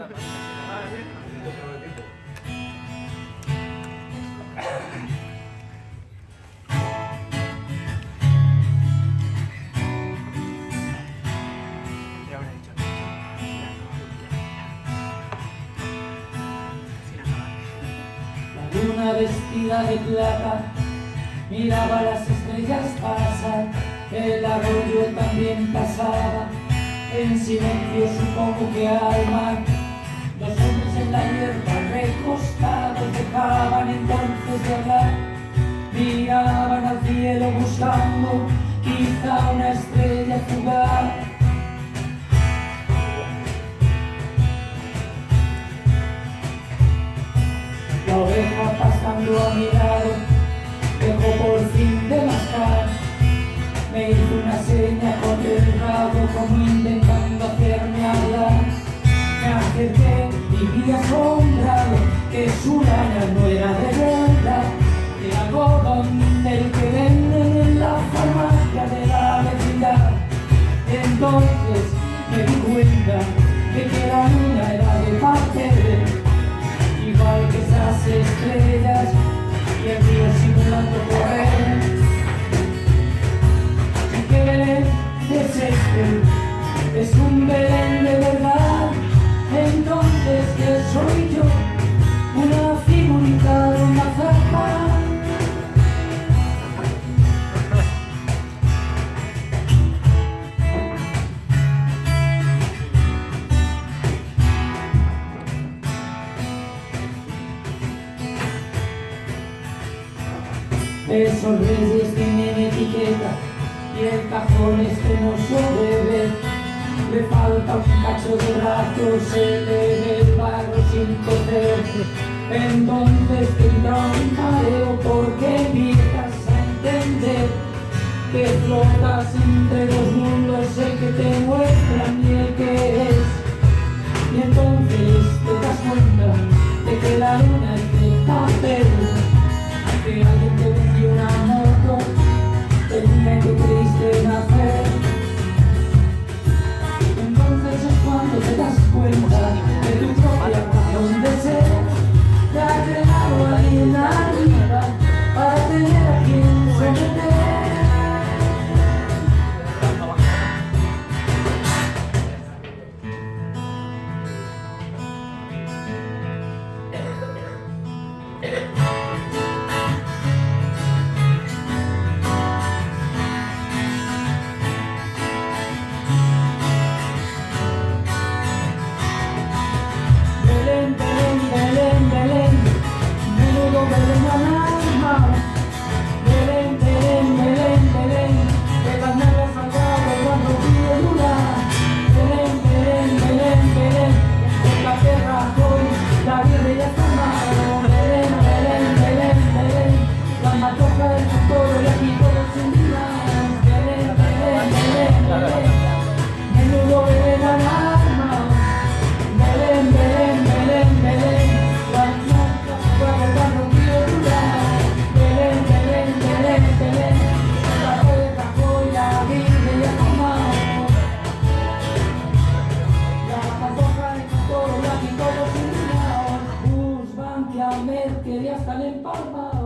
La luna vestida de plata miraba las estrellas pasar, el arroyo también pasaba, en silencio supongo que al mar. La hierba recostados dejaban entonces de hablar, miraban al cielo buscando quizá una estrella fugaz. La oveja pasando a mi lado dejó por fin de mascar. Me hizo una seña con el rabo como intentando hacerme hablar. Me acerqué y vi asombrado que su lana no era de verdad. Era algodón Esos reyes tienen etiqueta y el cajón este no sobrevive. Le falta un cacho de rato, se le ve el barro sin coser. Entonces tendrá un mareo porque empiezas a entender que flotas entre dos mundos, el que te muestra y el que es. Y entonces te das cuenta Mama.